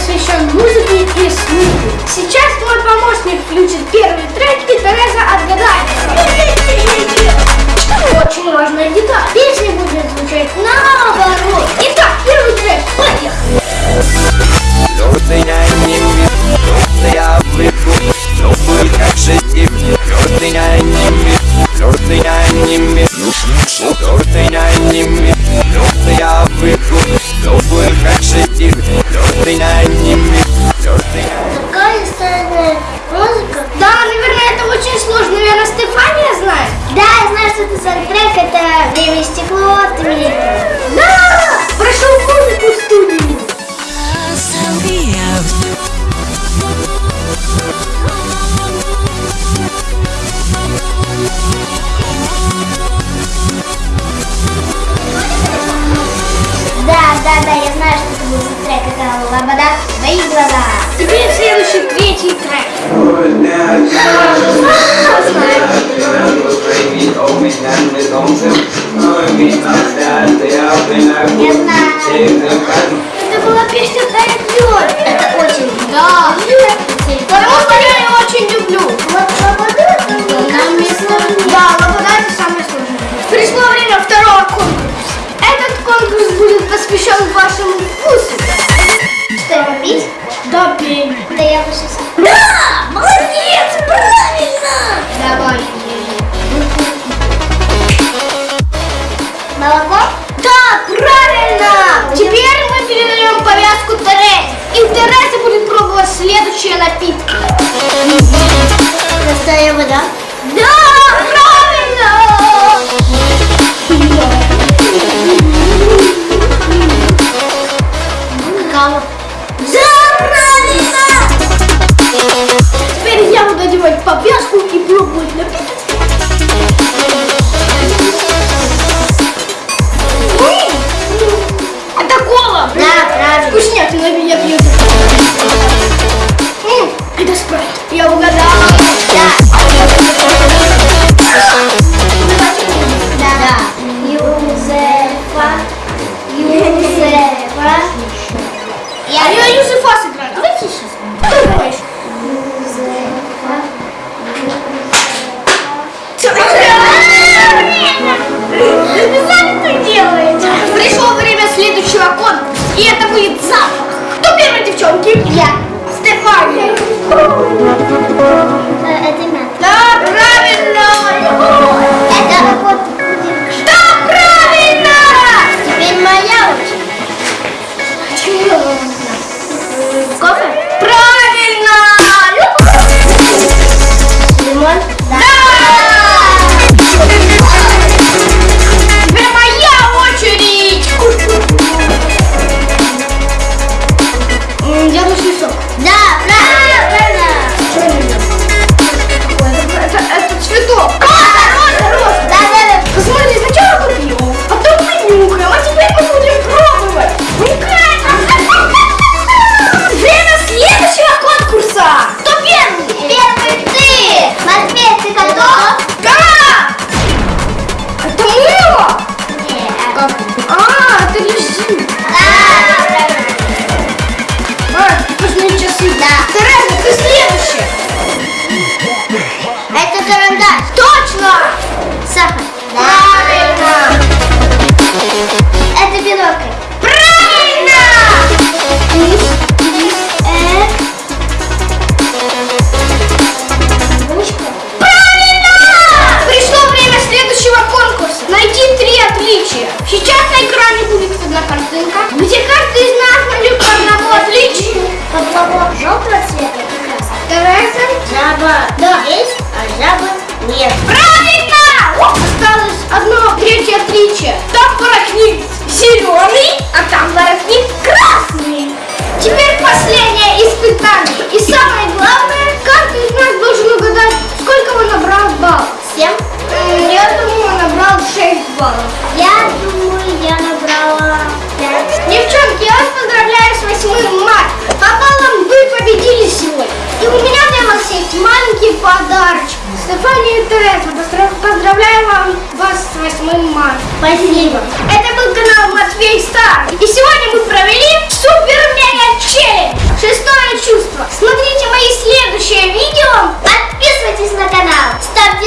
посвящен музыке и слуху. Сейчас мой помощник включит первый трек и Тереза отгадает. Очень важная деталь. Песня будет звучать наоборот. Итак, первый трек. Поехали. Твердый я не вижу, твердый я не вижу. Это время и я знаю, что это был саундтрек, это Лобода, твои глаза. Теперь следующий, третий трек. Я знаю. Это была песня «Тает Это очень. Да. Я очень люблю. Вот Лобода, я бы сейчас... Да! Молодец! Правильно! Давай. Молоко? Да, правильно! Теперь А я Юзефа сыграю. Давай тише. Кто думаешь? Юзефа. Специально так делаете. Пришло время следующего конкурса. И это будет запах. Кто первый, девчонки? Я. Стефания. Э, Это мята. Да, отличия. Сейчас на экране будет одна картинка, где каждый из нас найдет по одному отличию. Поплавок желтого цвета как раз. Жаба Да. есть, а жабы нет. Правильно! Осталось одно третье отличие. Там воротник зеленый, а там воротник красный. Теперь последнее испытание. И самое интересно. Поздравляю вам, вас с 8 марта. Спасибо. Это был канал Матвей Стар. И сегодня мы провели супер мега челлендж. Шестое чувство. Смотрите мои следующие видео. Подписывайтесь на канал. Ставьте